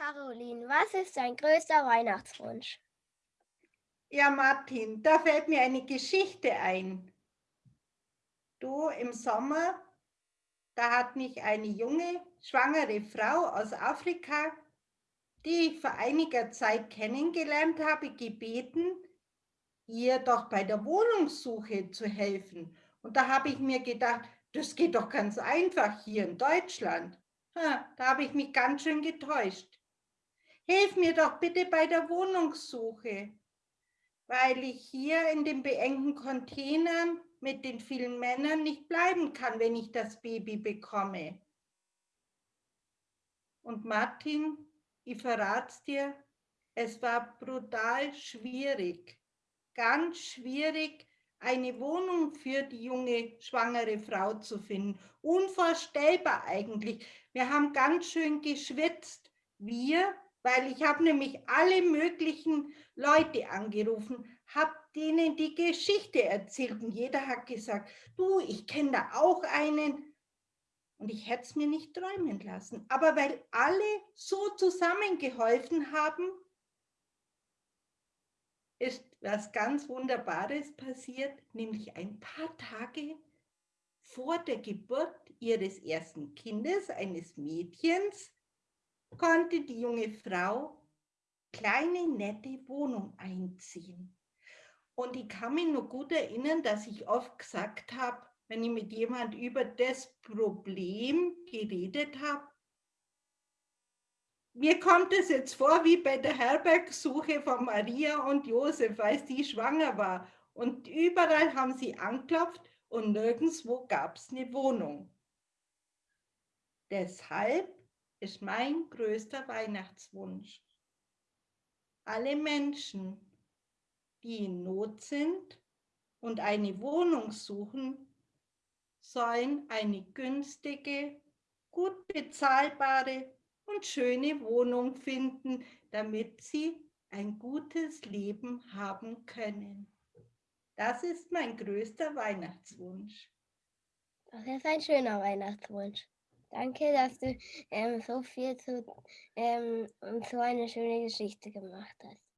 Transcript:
Caroline, was ist dein größter Weihnachtswunsch? Ja, Martin, da fällt mir eine Geschichte ein. Du, im Sommer, da hat mich eine junge, schwangere Frau aus Afrika, die ich vor einiger Zeit kennengelernt habe, gebeten, ihr doch bei der Wohnungssuche zu helfen. Und da habe ich mir gedacht, das geht doch ganz einfach hier in Deutschland. Da habe ich mich ganz schön getäuscht. Hilf mir doch bitte bei der Wohnungssuche, weil ich hier in den beengten Containern mit den vielen Männern nicht bleiben kann, wenn ich das Baby bekomme. Und Martin, ich verrat's dir, es war brutal schwierig, ganz schwierig, eine Wohnung für die junge schwangere Frau zu finden. Unvorstellbar eigentlich. Wir haben ganz schön geschwitzt. Wir weil ich habe nämlich alle möglichen Leute angerufen, habe denen die Geschichte erzählt und jeder hat gesagt, du, ich kenne da auch einen. Und ich hätte es mir nicht träumen lassen. Aber weil alle so zusammengeholfen haben, ist was ganz Wunderbares passiert, nämlich ein paar Tage vor der Geburt ihres ersten Kindes, eines Mädchens, konnte die junge Frau kleine, nette Wohnung einziehen. Und ich kann mich noch gut erinnern, dass ich oft gesagt habe, wenn ich mit jemand über das Problem geredet habe, mir kommt es jetzt vor wie bei der Herbergsuche von Maria und Josef, als die schwanger war. Und überall haben sie anklopft und nirgendwo gab es eine Wohnung. Deshalb ist mein größter Weihnachtswunsch. Alle Menschen, die in Not sind und eine Wohnung suchen, sollen eine günstige, gut bezahlbare und schöne Wohnung finden, damit sie ein gutes Leben haben können. Das ist mein größter Weihnachtswunsch. Das ist ein schöner Weihnachtswunsch. Danke, dass du ähm, so viel zu ähm, so eine schöne Geschichte gemacht hast.